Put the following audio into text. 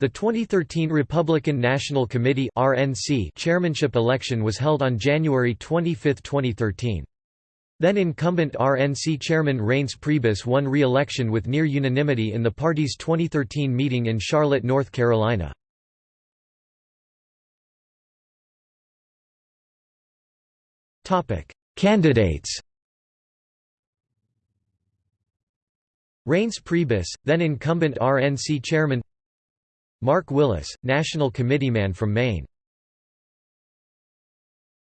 The 2013 Republican National Committee (RNC) chairmanship election was held on January 25, 2013. Then incumbent RNC chairman Reince Priebus won re-election with near unanimity in the party's 2013 meeting in Charlotte, North Carolina. Candidates Reince Priebus, then incumbent RNC chairman Mark Willis, National Committeeman from Maine